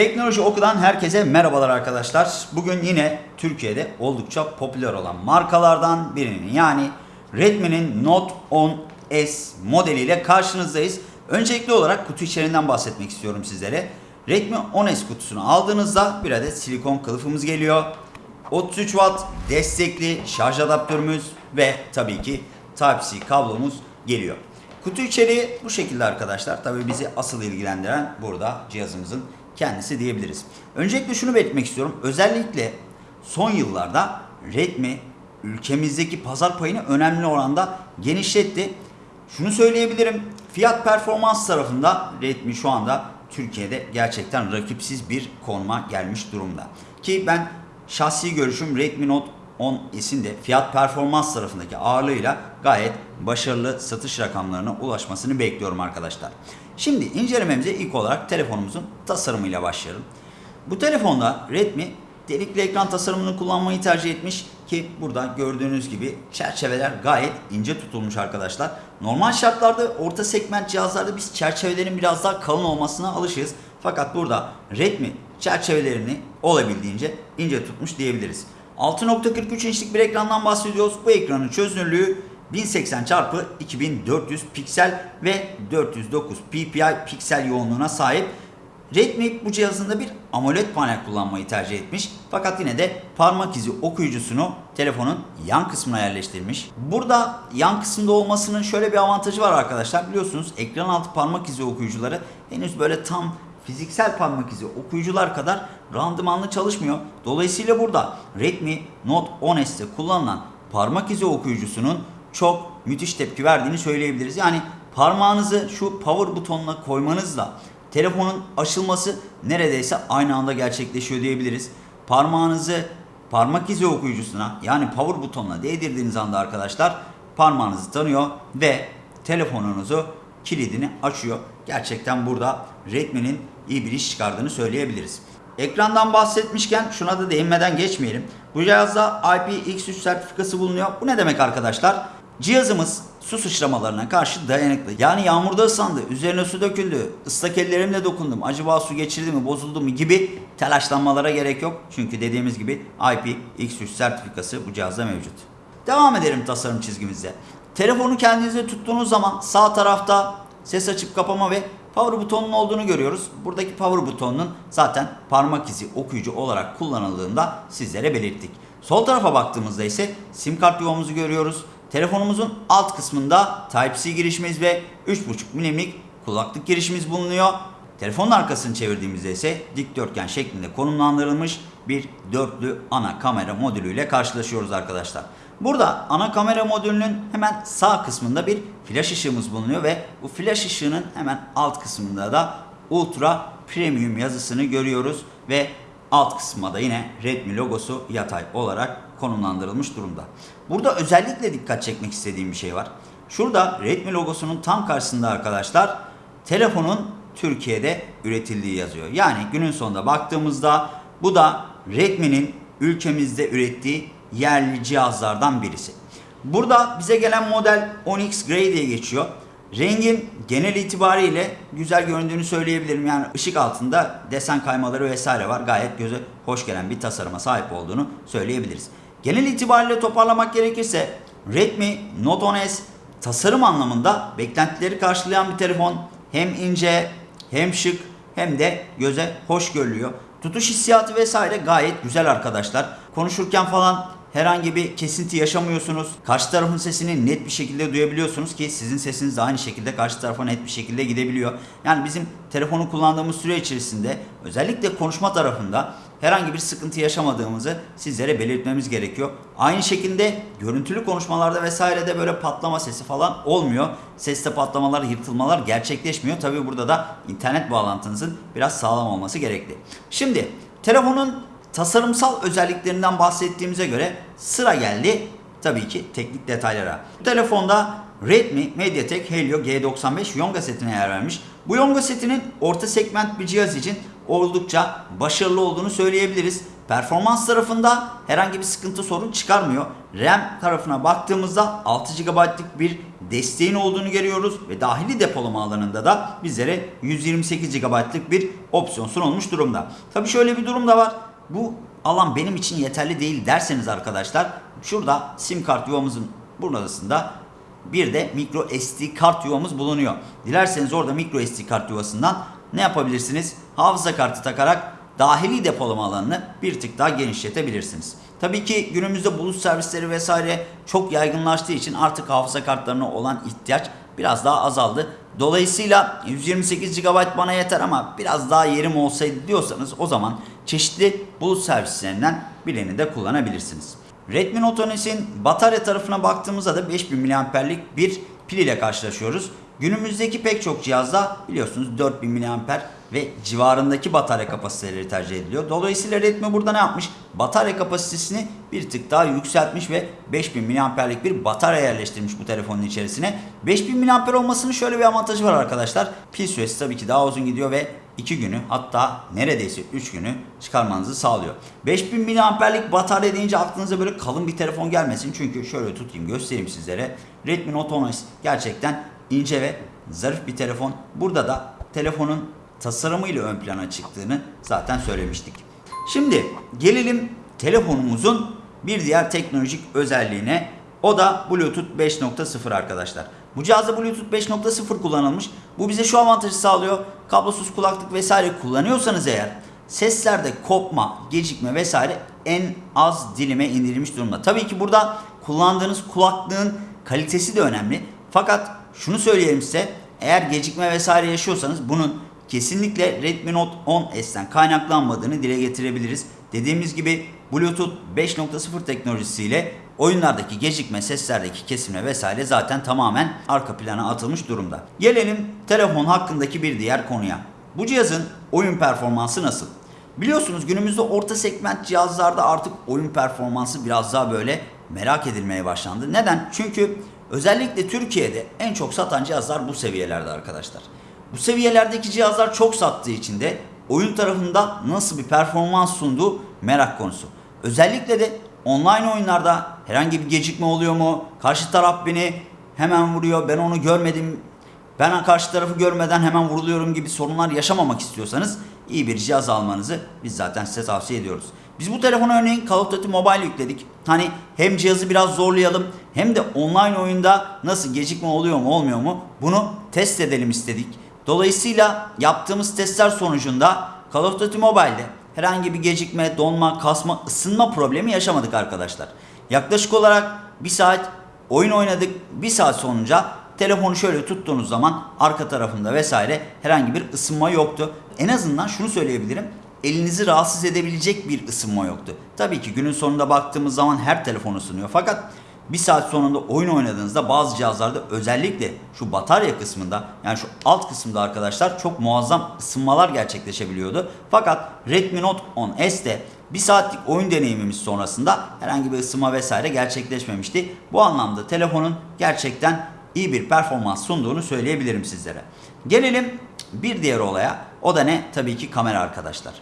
Teknoloji Oku'dan herkese merhabalar arkadaşlar. Bugün yine Türkiye'de oldukça popüler olan markalardan birinin yani Redmi'nin Note 10S modeliyle karşınızdayız. Öncelikli olarak kutu içeriğinden bahsetmek istiyorum sizlere. Redmi 10S kutusunu aldığınızda bir adet silikon kılıfımız geliyor. 33 Watt destekli şarj adaptörümüz ve tabii ki Type-C kablomuz geliyor. Kutu içeriği bu şekilde arkadaşlar. Tabii bizi asıl ilgilendiren burada cihazımızın kendisi diyebiliriz. Öncelikle şunu belirtmek istiyorum. Özellikle son yıllarda Redmi ülkemizdeki pazar payını önemli oranda genişletti. Şunu söyleyebilirim. Fiyat performans tarafında Redmi şu anda Türkiye'de gerçekten rakipsiz bir konuma gelmiş durumda. Ki ben şahsi görüşüm Redmi Note 10S'in de fiyat performans tarafındaki ağırlığıyla gayet başarılı satış rakamlarına ulaşmasını bekliyorum arkadaşlar. Şimdi incelememize ilk olarak telefonumuzun tasarımıyla başlayalım. Bu telefonda Redmi delikli ekran tasarımını kullanmayı tercih etmiş ki burada gördüğünüz gibi çerçeveler gayet ince tutulmuş arkadaşlar. Normal şartlarda orta segment cihazlarda biz çerçevelerin biraz daha kalın olmasına alışığız. Fakat burada Redmi çerçevelerini olabildiğince ince tutmuş diyebiliriz. 6.43 inçlik bir ekrandan bahsediyoruz. Bu ekranın çözünürlüğü 1080 x 2400 piksel ve 409 ppi piksel yoğunluğuna sahip. Redmi bu cihazında bir AMOLED panel kullanmayı tercih etmiş. Fakat yine de parmak izi okuyucusunu telefonun yan kısmına yerleştirmiş. Burada yan kısımda olmasının şöyle bir avantajı var arkadaşlar. Biliyorsunuz ekran altı parmak izi okuyucuları henüz böyle tam fiziksel parmak izi okuyucular kadar randımanlı çalışmıyor. Dolayısıyla burada Redmi Note 10S'te kullanılan parmak izi okuyucusunun çok müthiş tepki verdiğini söyleyebiliriz. Yani parmağınızı şu power butonuna koymanızla telefonun açılması neredeyse aynı anda gerçekleşiyor diyebiliriz. Parmağınızı parmak izi okuyucusuna yani power butonuna değdirdiğiniz anda arkadaşlar parmağınızı tanıyor ve telefonunuzu kilidini açıyor. Gerçekten burada Redmi'nin iyi bir iş çıkardığını söyleyebiliriz. Ekrandan bahsetmişken şuna da değinmeden geçmeyelim. Bu cihazda IPX3 sertifikası bulunuyor. Bu ne demek arkadaşlar? Cihazımız su sıçramalarına karşı dayanıklı. Yani yağmurda ıslandı, üzerine su döküldü, ıslak ellerimle dokundum, acaba su geçirdi mi, bozuldu mu gibi telaşlanmalara gerek yok. Çünkü dediğimiz gibi IPX3 sertifikası bu cihazda mevcut. Devam edelim tasarım çizgimizde. Telefonu kendinize tuttuğunuz zaman sağ tarafta ses açıp kapama ve power butonunun olduğunu görüyoruz. Buradaki power butonunun zaten parmak izi okuyucu olarak kullanıldığında sizlere belirttik. Sol tarafa baktığımızda ise sim kart yuvamızı görüyoruz. Telefonumuzun alt kısmında Type-C girişimiz ve 3.5 milimlik kulaklık girişimiz bulunuyor. Telefonun arkasını çevirdiğimizde ise dikdörtgen şeklinde konumlandırılmış bir dörtlü ana kamera modülüyle karşılaşıyoruz arkadaşlar. Burada ana kamera modülünün hemen sağ kısmında bir flash ışığımız bulunuyor ve bu flash ışığının hemen alt kısmında da Ultra Premium yazısını görüyoruz ve alt kısmında da yine Redmi logosu yatay olarak konumlandırılmış durumda. Burada özellikle dikkat çekmek istediğim bir şey var. Şurada Redmi logosunun tam karşısında arkadaşlar telefonun Türkiye'de üretildiği yazıyor. Yani günün sonunda baktığımızda bu da Redmi'nin ülkemizde ürettiği yerli cihazlardan birisi. Burada bize gelen model Onyx Grey diye geçiyor. Rengin genel itibariyle güzel göründüğünü söyleyebilirim. Yani ışık altında desen kaymaları vesaire var. Gayet göze hoş gelen bir tasarıma sahip olduğunu söyleyebiliriz. Genel itibariyle toparlamak gerekirse Redmi Note 10S tasarım anlamında beklentileri karşılayan bir telefon. Hem ince hem şık hem de göze hoş görülüyor. Tutuş hissiyatı vesaire gayet güzel arkadaşlar. Konuşurken falan herhangi bir kesinti yaşamıyorsunuz. Karşı tarafın sesini net bir şekilde duyabiliyorsunuz ki sizin sesiniz de aynı şekilde karşı tarafa net bir şekilde gidebiliyor. Yani bizim telefonu kullandığımız süre içerisinde özellikle konuşma tarafında herhangi bir sıkıntı yaşamadığımızı sizlere belirtmemiz gerekiyor. Aynı şekilde görüntülü konuşmalarda vesairede böyle patlama sesi falan olmuyor. Seste patlamalar, yırtılmalar gerçekleşmiyor. Tabi burada da internet bağlantınızın biraz sağlam olması gerekli. Şimdi telefonun tasarımsal özelliklerinden bahsettiğimize göre sıra geldi tabii ki teknik detaylara. Bu telefonda Redmi MediaTek Helio G95 Yonga setine yer vermiş. Bu Yonga setinin orta segment bir cihaz için oldukça başarılı olduğunu söyleyebiliriz. performans tarafında herhangi bir sıkıntı sorun çıkarmıyor. RAM tarafına baktığımızda 6 GB'lık bir desteğin olduğunu görüyoruz ve dahili depolama alanında da bizlere 128 GB'lık bir opsiyon sunulmuş durumda. Tabi şöyle bir durum da var. Bu alan benim için yeterli değil derseniz arkadaşlar şurada sim kart yuvamızın burasında bir de micro SD kart yuvamız bulunuyor. Dilerseniz orada micro SD kart yuvasından ne yapabilirsiniz? Hafıza kartı takarak dahili depolama alanını bir tık daha genişletebilirsiniz. Tabii ki günümüzde bulut servisleri vesaire çok yaygınlaştığı için artık hafıza kartlarına olan ihtiyaç biraz daha azaldı. Dolayısıyla 128 GB bana yeter ama biraz daha yerim olsaydı diyorsanız o zaman çeşitli bulut servislerinden birini de kullanabilirsiniz. Redmi Note 10S'in batarya tarafına baktığımızda da 5000 mAh'lik bir pil ile karşılaşıyoruz. Günümüzdeki pek çok cihazda biliyorsunuz 4000 mAh ve civarındaki batarya kapasiteleri tercih ediliyor. Dolayısıyla Redmi burada ne yapmış? Batarya kapasitesini bir tık daha yükseltmiş ve 5000 mAh'lik bir batarya yerleştirmiş bu telefonun içerisine. 5000 mAh olmasının şöyle bir avantajı var arkadaşlar. Pil süresi tabii ki daha uzun gidiyor ve 2 günü hatta neredeyse 3 günü çıkarmanızı sağlıyor. 5000 mAh'lik batarya deyince aklınıza böyle kalın bir telefon gelmesin. Çünkü şöyle tutayım göstereyim sizlere. Redmi Note 10S gerçekten ince ve zarif bir telefon. Burada da telefonun tasarımıyla ön plana çıktığını zaten söylemiştik. Şimdi gelelim telefonumuzun bir diğer teknolojik özelliğine. O da Bluetooth 5.0 arkadaşlar. Bu cihazda Bluetooth 5.0 kullanılmış. Bu bize şu avantajı sağlıyor. Kablosuz kulaklık vesaire kullanıyorsanız eğer seslerde kopma, gecikme vesaire en az dilime indirilmiş durumda. Tabii ki burada kullandığınız kulaklığın kalitesi de önemli. Fakat şunu söyleyelim size. Eğer gecikme vesaire yaşıyorsanız bunun kesinlikle Redmi Note 10S'ten kaynaklanmadığını dile getirebiliriz. Dediğimiz gibi Bluetooth 5.0 teknolojisiyle oyunlardaki gecikme, seslerdeki kesilme vesaire zaten tamamen arka plana atılmış durumda. Gelelim telefon hakkındaki bir diğer konuya. Bu cihazın oyun performansı nasıl? Biliyorsunuz günümüzde orta segment cihazlarda artık oyun performansı biraz daha böyle merak edilmeye başlandı. Neden? Çünkü özellikle Türkiye'de en çok satan cihazlar bu seviyelerde arkadaşlar. Bu seviyelerdeki cihazlar çok sattığı için de oyun tarafında nasıl bir performans sunduğu merak konusu. Özellikle de online oyunlarda herhangi bir gecikme oluyor mu? Karşı taraf beni hemen vuruyor. Ben onu görmedim. Ben karşı tarafı görmeden hemen vuruluyorum gibi sorunlar yaşamamak istiyorsanız iyi bir cihaz almanızı biz zaten size tavsiye ediyoruz. Biz bu telefona örneğin Call of Duty Mobile yükledik. Hani hem cihazı biraz zorlayalım hem de online oyunda nasıl gecikme oluyor mu olmuyor mu bunu test edelim istedik. Dolayısıyla yaptığımız testler sonucunda Call of Duty Mobile'de herhangi bir gecikme, donma, kasma, ısınma problemi yaşamadık arkadaşlar. Yaklaşık olarak bir saat oyun oynadık. Bir saat sonunca telefonu şöyle tuttuğunuz zaman arka tarafında vesaire herhangi bir ısınma yoktu. En azından şunu söyleyebilirim. Elinizi rahatsız edebilecek bir ısınma yoktu. Tabii ki günün sonunda baktığımız zaman her telefon ısınıyor. Fakat bir saat sonunda oyun oynadığınızda bazı cihazlarda özellikle şu batarya kısmında yani şu alt kısımda arkadaşlar çok muazzam ısınmalar gerçekleşebiliyordu. Fakat Redmi Note 10S'te bir saatlik oyun deneyimimiz sonrasında herhangi bir ısınma vesaire gerçekleşmemişti. Bu anlamda telefonun gerçekten iyi bir performans sunduğunu söyleyebilirim sizlere. Gelelim bir diğer olaya. O da ne? Tabii ki kamera arkadaşlar.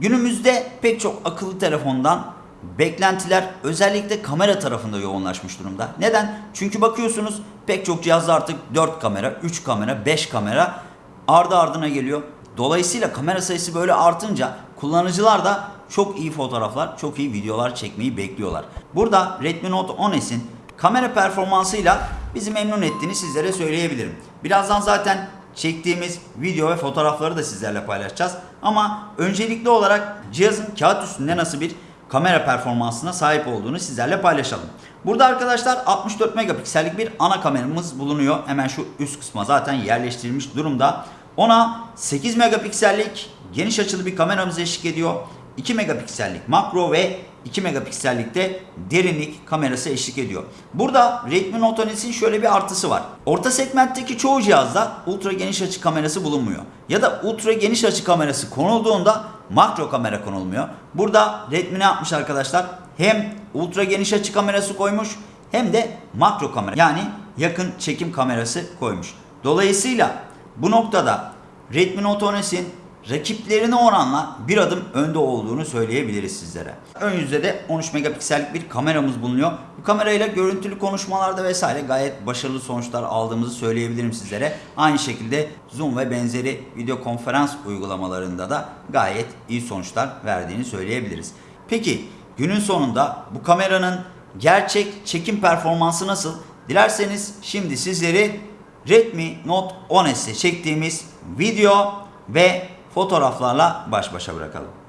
Günümüzde pek çok akıllı telefondan beklentiler özellikle kamera tarafında yoğunlaşmış durumda. Neden? Çünkü bakıyorsunuz pek çok cihazda artık 4 kamera, 3 kamera, 5 kamera ardı ardına geliyor. Dolayısıyla kamera sayısı böyle artınca kullanıcılar da çok iyi fotoğraflar, çok iyi videolar çekmeyi bekliyorlar. Burada Redmi Note 10S'in kamera performansıyla bizi memnun ettiğini sizlere söyleyebilirim. Birazdan zaten çektiğimiz video ve fotoğrafları da sizlerle paylaşacağız. Ama öncelikli olarak cihazın kağıt üstünde nasıl bir kamera performansına sahip olduğunu sizlerle paylaşalım. Burada arkadaşlar 64 megapiksellik bir ana kameramız bulunuyor. Hemen şu üst kısma zaten yerleştirilmiş durumda. Ona 8 megapiksellik geniş açılı bir kameramız eşlik ediyor. 2 megapiksellik makro ve 2 megapiksellikte derinlik kamerası eşlik ediyor. Burada Redmi Note 10S'in şöyle bir artısı var. Orta segmentteki çoğu cihazda ultra geniş açı kamerası bulunmuyor. Ya da ultra geniş açı kamerası konulduğunda makro kamera konulmuyor. Burada Redmi ne yapmış arkadaşlar? Hem ultra geniş açı kamerası koymuş hem de makro kamera yani yakın çekim kamerası koymuş. Dolayısıyla bu noktada Redmi Note 10S'in rakiplerine oranla bir adım önde olduğunu söyleyebiliriz sizlere. Ön yüzde de 13 megapiksellik bir kameramız bulunuyor. Bu kamerayla görüntülü konuşmalarda vesaire gayet başarılı sonuçlar aldığımızı söyleyebilirim sizlere. Aynı şekilde Zoom ve benzeri video konferans uygulamalarında da gayet iyi sonuçlar verdiğini söyleyebiliriz. Peki günün sonunda bu kameranın gerçek çekim performansı nasıl? Dilerseniz şimdi sizleri Redmi Note 10S'te çektiğimiz video ve fotoğraflarla baş başa bırakalım.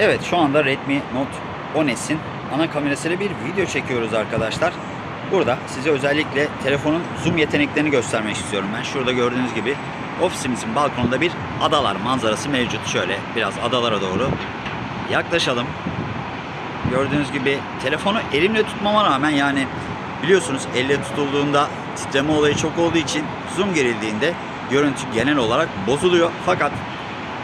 Evet şu anda Redmi Note 10S'in ana kamerasıyla bir video çekiyoruz arkadaşlar. Burada size özellikle telefonun zoom yeteneklerini göstermek istiyorum ben. Şurada gördüğünüz gibi ofisimizin balkonunda bir adalar manzarası mevcut. Şöyle biraz adalara doğru yaklaşalım. Gördüğünüz gibi telefonu elimle tutmama rağmen yani biliyorsunuz elle tutulduğunda titreme olayı çok olduğu için zoom gerildiğinde görüntü genel olarak bozuluyor. Fakat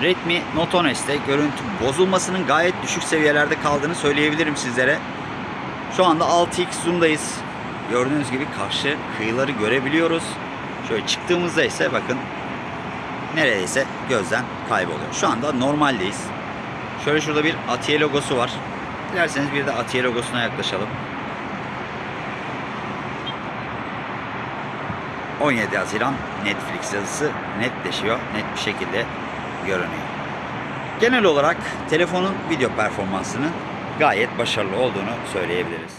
Redmi Note 10S'te görüntü bozulmasının gayet düşük seviyelerde kaldığını söyleyebilirim sizlere. Şu anda 6x zoom'dayız. Gördüğünüz gibi karşı kıyıları görebiliyoruz. Şöyle çıktığımızda ise bakın neredeyse gözden kayboluyor. Şu anda normaldeyiz. Şöyle şurada bir Atiye logosu var. Dilerseniz bir de Atiye logosuna yaklaşalım. 17 Haziran Netflix yazısı netleşiyor. Net bir şekilde görünüyor. Genel olarak telefonun video performansının gayet başarılı olduğunu söyleyebiliriz.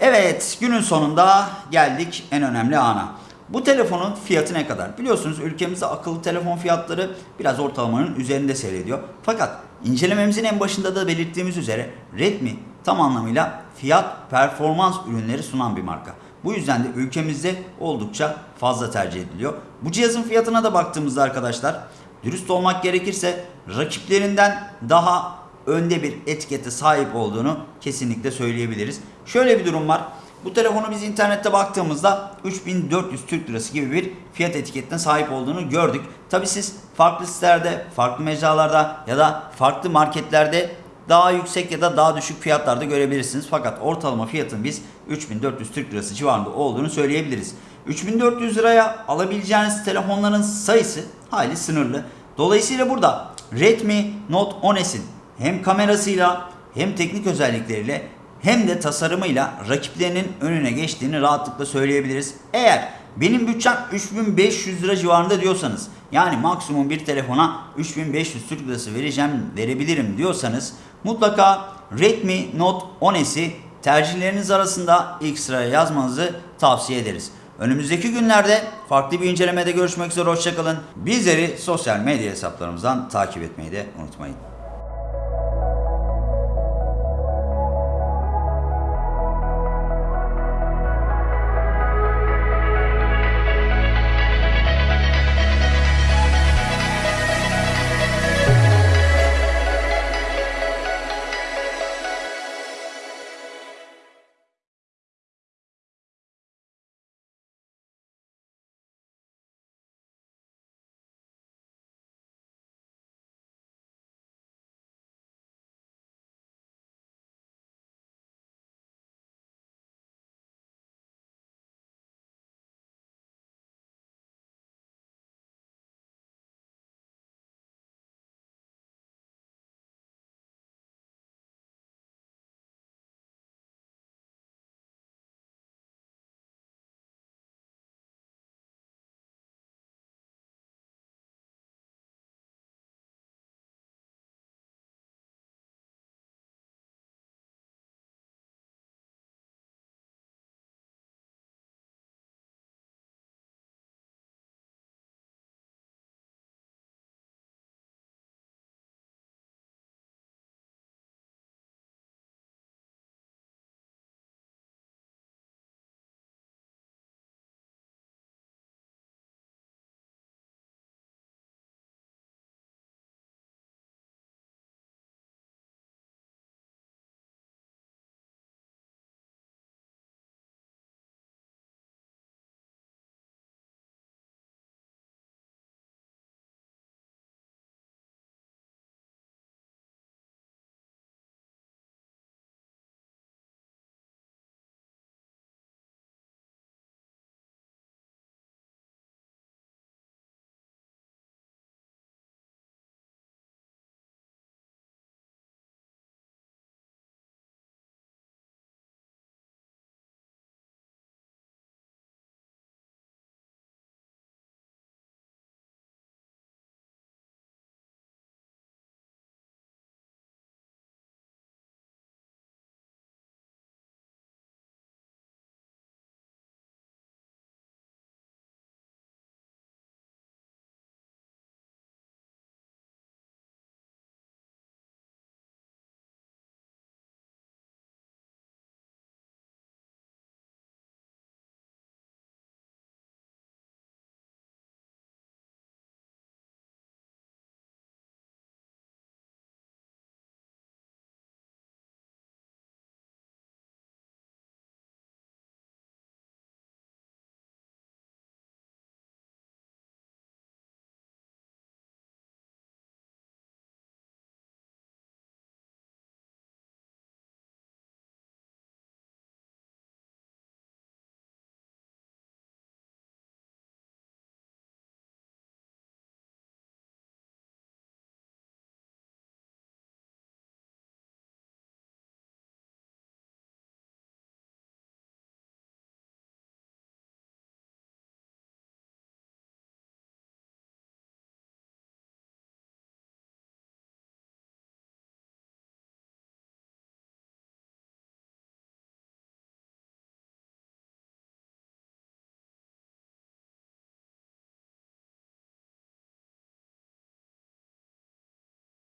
Evet, günün sonunda geldik en önemli ana. Bu telefonun fiyatı ne kadar? Biliyorsunuz ülkemizde akıllı telefon fiyatları biraz ortalamanın üzerinde seyrediyor. Fakat incelememizin en başında da belirttiğimiz üzere Redmi tam anlamıyla fiyat performans ürünleri sunan bir marka. Bu yüzden de ülkemizde oldukça fazla tercih ediliyor. Bu cihazın fiyatına da baktığımızda arkadaşlar dürüst olmak gerekirse rakiplerinden daha önde bir etikete sahip olduğunu kesinlikle söyleyebiliriz. Şöyle bir durum var. Bu telefonu biz internette baktığımızda 3400 Türk Lirası gibi bir fiyat etiketine sahip olduğunu gördük. Tabi siz farklı sitelerde, farklı mecralarda ya da farklı marketlerde daha yüksek ya da daha düşük fiyatlarda görebilirsiniz. Fakat ortalama fiyatın biz 3400 Türk Lirası civarında olduğunu söyleyebiliriz. 3400 liraya alabileceğiniz telefonların sayısı hayli sınırlı. Dolayısıyla burada Redmi Note 10S'in hem kamerasıyla hem teknik özellikleriyle hem de tasarımıyla rakiplerinin önüne geçtiğini rahatlıkla söyleyebiliriz. Eğer benim bütçem 3500 lira civarında diyorsanız yani maksimum bir telefona 3500 Türk Lirası vereceğim verebilirim diyorsanız mutlaka Redmi Note 10S'i tercihleriniz arasında ilk sıraya yazmanızı tavsiye ederiz. Önümüzdeki günlerde farklı bir incelemede görüşmek üzere hoşçakalın. Bizleri sosyal medya hesaplarımızdan takip etmeyi de unutmayın.